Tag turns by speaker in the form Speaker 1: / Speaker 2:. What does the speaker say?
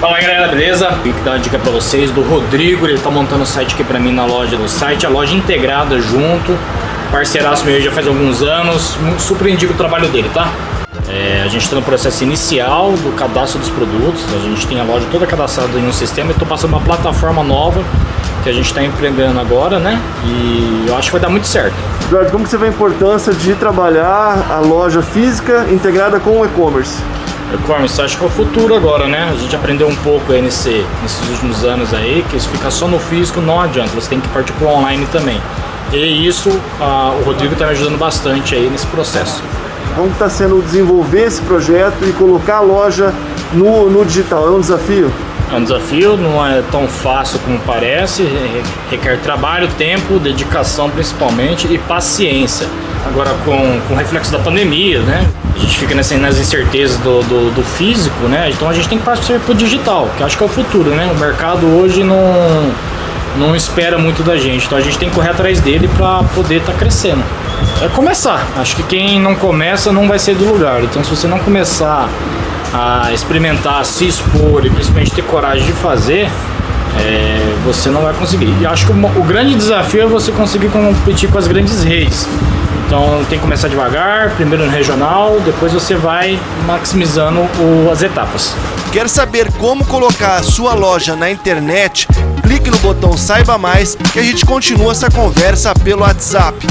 Speaker 1: Fala galera, beleza? Vim dar uma dica pra vocês do Rodrigo, ele tá montando o site aqui pra mim na loja do site, a loja integrada junto, parceiraço meu já faz alguns anos, muito surpreendido o trabalho dele, tá? É, a gente está no processo inicial do cadastro dos produtos, a gente tem a loja toda cadastrada em um sistema e estou passando uma plataforma nova que a gente está empreendendo agora, né? E eu acho que vai dar muito certo.
Speaker 2: Eduardo, como você vê a importância de trabalhar a loja física integrada com o e-commerce?
Speaker 1: E-commerce, acho que é o futuro agora, né? A gente aprendeu um pouco aí nesse, nesses últimos anos aí, que se ficar só no físico não adianta, você tem que partir para o online também. E isso, o Rodrigo está me ajudando bastante aí nesse processo.
Speaker 2: Como está sendo desenvolver esse projeto e colocar a loja no, no digital? É um desafio?
Speaker 1: É um desafio, não é tão fácil como parece, requer trabalho, tempo, dedicação principalmente e paciência. Agora com, com o reflexo da pandemia, né? A gente fica nessa, nas incertezas do, do, do, físico, né? Então a gente tem que partir para o digital, que acho que é o futuro, né? O mercado hoje não, não espera muito da gente, então a gente tem que correr atrás dele para poder estar tá crescendo. É começar. Acho que quem não começa não vai ser do lugar. Então se você não começar a experimentar, se expor e principalmente ter coragem de fazer, é, você não vai conseguir. E acho que o, o, grande desafio é você conseguir competir com as grandes redes. Então tem que começar devagar, primeiro no regional, depois você vai maximizando o, as etapas.
Speaker 3: Quer saber como colocar a sua loja na internet? Clique no botão Saiba Mais que a gente continua essa conversa pelo WhatsApp